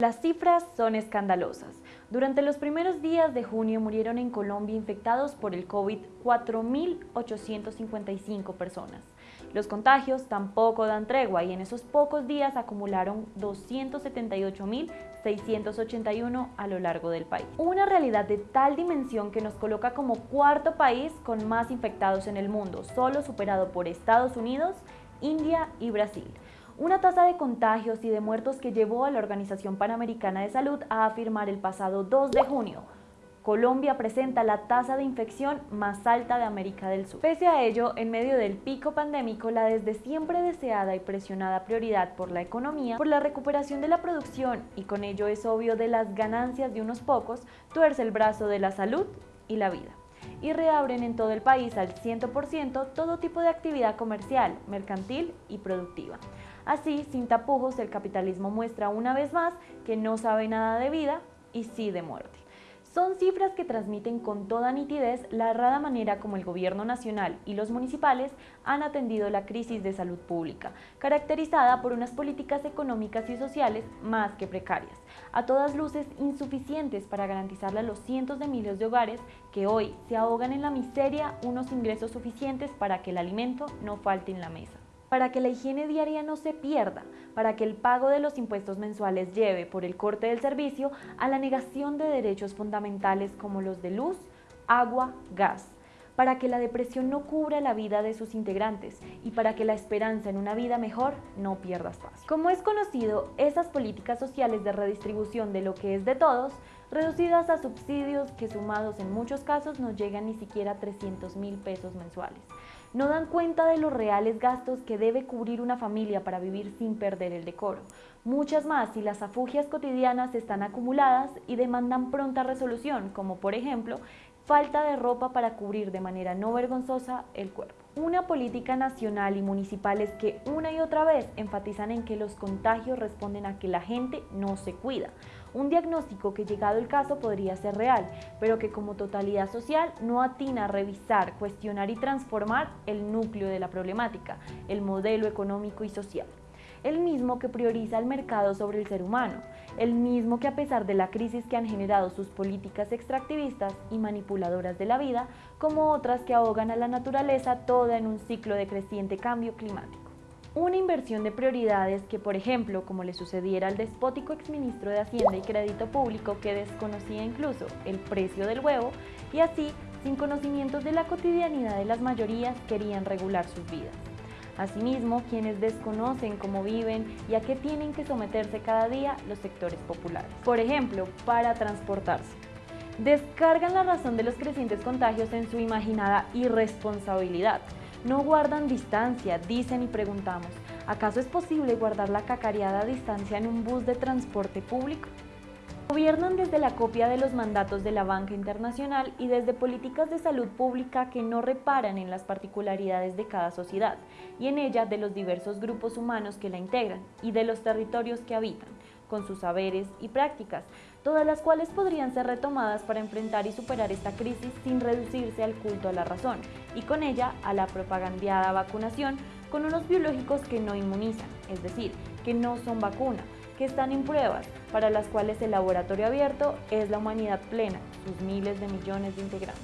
Las cifras son escandalosas. Durante los primeros días de junio murieron en Colombia infectados por el COVID 4.855 personas. Los contagios tampoco dan tregua y en esos pocos días acumularon 278.681 a lo largo del país. Una realidad de tal dimensión que nos coloca como cuarto país con más infectados en el mundo, solo superado por Estados Unidos, India y Brasil. Una tasa de contagios y de muertos que llevó a la Organización Panamericana de Salud a afirmar el pasado 2 de junio Colombia presenta la tasa de infección más alta de América del Sur. Pese a ello, en medio del pico pandémico, la desde siempre deseada y presionada prioridad por la economía, por la recuperación de la producción y con ello es obvio de las ganancias de unos pocos, tuerce el brazo de la salud y la vida y reabren en todo el país al 100% todo tipo de actividad comercial, mercantil y productiva. Así, sin tapujos, el capitalismo muestra una vez más que no sabe nada de vida y sí de muerte. Son cifras que transmiten con toda nitidez la errada manera como el gobierno nacional y los municipales han atendido la crisis de salud pública, caracterizada por unas políticas económicas y sociales más que precarias, a todas luces insuficientes para garantizarle a los cientos de miles de hogares que hoy se ahogan en la miseria unos ingresos suficientes para que el alimento no falte en la mesa para que la higiene diaria no se pierda, para que el pago de los impuestos mensuales lleve por el corte del servicio a la negación de derechos fundamentales como los de luz, agua, gas, para que la depresión no cubra la vida de sus integrantes y para que la esperanza en una vida mejor no pierda espacio. Como es conocido, esas políticas sociales de redistribución de lo que es de todos, reducidas a subsidios que sumados en muchos casos no llegan ni siquiera a 300 mil pesos mensuales, no dan cuenta de los reales gastos que debe cubrir una familia para vivir sin perder el decoro. Muchas más si las afugias cotidianas están acumuladas y demandan pronta resolución, como por ejemplo, falta de ropa para cubrir de manera no vergonzosa el cuerpo. Una política nacional y municipales que una y otra vez enfatizan en que los contagios responden a que la gente no se cuida, un diagnóstico que llegado el caso podría ser real, pero que como totalidad social no atina a revisar, cuestionar y transformar el núcleo de la problemática, el modelo económico y social. El mismo que prioriza el mercado sobre el ser humano, el mismo que a pesar de la crisis que han generado sus políticas extractivistas y manipuladoras de la vida, como otras que ahogan a la naturaleza toda en un ciclo de creciente cambio climático. Una inversión de prioridades que, por ejemplo, como le sucediera al despótico exministro de Hacienda y Crédito Público que desconocía incluso el precio del huevo y así, sin conocimientos de la cotidianidad de las mayorías, querían regular sus vidas. Asimismo, quienes desconocen cómo viven y a qué tienen que someterse cada día los sectores populares. Por ejemplo, para transportarse. Descargan la razón de los crecientes contagios en su imaginada irresponsabilidad, no guardan distancia, dicen y preguntamos, ¿acaso es posible guardar la cacareada distancia en un bus de transporte público? Gobiernan desde la copia de los mandatos de la banca internacional y desde políticas de salud pública que no reparan en las particularidades de cada sociedad y en ella de los diversos grupos humanos que la integran y de los territorios que habitan, con sus saberes y prácticas, todas las cuales podrían ser retomadas para enfrentar y superar esta crisis sin reducirse al culto a la razón y con ella a la propagandeada vacunación con unos biológicos que no inmunizan, es decir, que no son vacuna, que están en pruebas, para las cuales el laboratorio abierto es la humanidad plena, sus miles de millones de integrantes.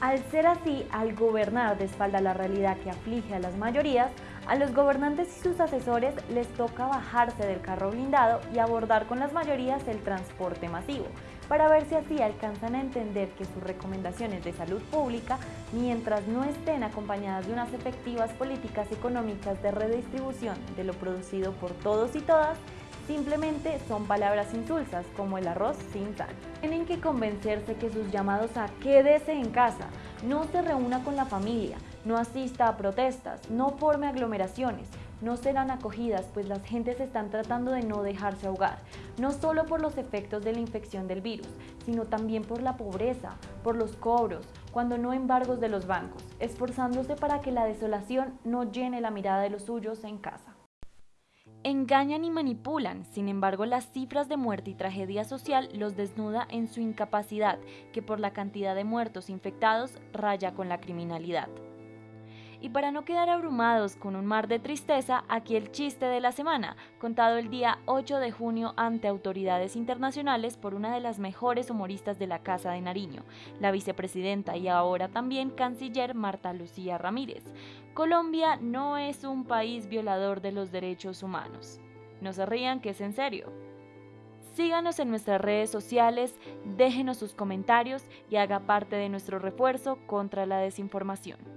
Al ser así, al gobernar de espalda la realidad que aflige a las mayorías, a los gobernantes y sus asesores les toca bajarse del carro blindado y abordar con las mayorías el transporte masivo, para ver si así alcanzan a entender que sus recomendaciones de salud pública, mientras no estén acompañadas de unas efectivas políticas económicas de redistribución de lo producido por todos y todas, simplemente son palabras insulsas como el arroz sin sal. Tienen que convencerse que sus llamados a quédese en casa, no se reúna con la familia, no asista a protestas, no forme aglomeraciones, no serán acogidas pues las gentes están tratando de no dejarse ahogar, no solo por los efectos de la infección del virus, sino también por la pobreza, por los cobros, cuando no embargos de los bancos, esforzándose para que la desolación no llene la mirada de los suyos en casa. Engañan y manipulan, sin embargo las cifras de muerte y tragedia social los desnuda en su incapacidad, que por la cantidad de muertos infectados raya con la criminalidad Y para no quedar abrumados con un mar de tristeza, aquí el chiste de la semana, contado el día 8 de junio ante autoridades internacionales por una de las mejores humoristas de la Casa de Nariño, la vicepresidenta y ahora también canciller Marta Lucía Ramírez. Colombia no es un país violador de los derechos humanos. No se rían que es en serio. Síganos en nuestras redes sociales, déjenos sus comentarios y haga parte de nuestro refuerzo contra la desinformación.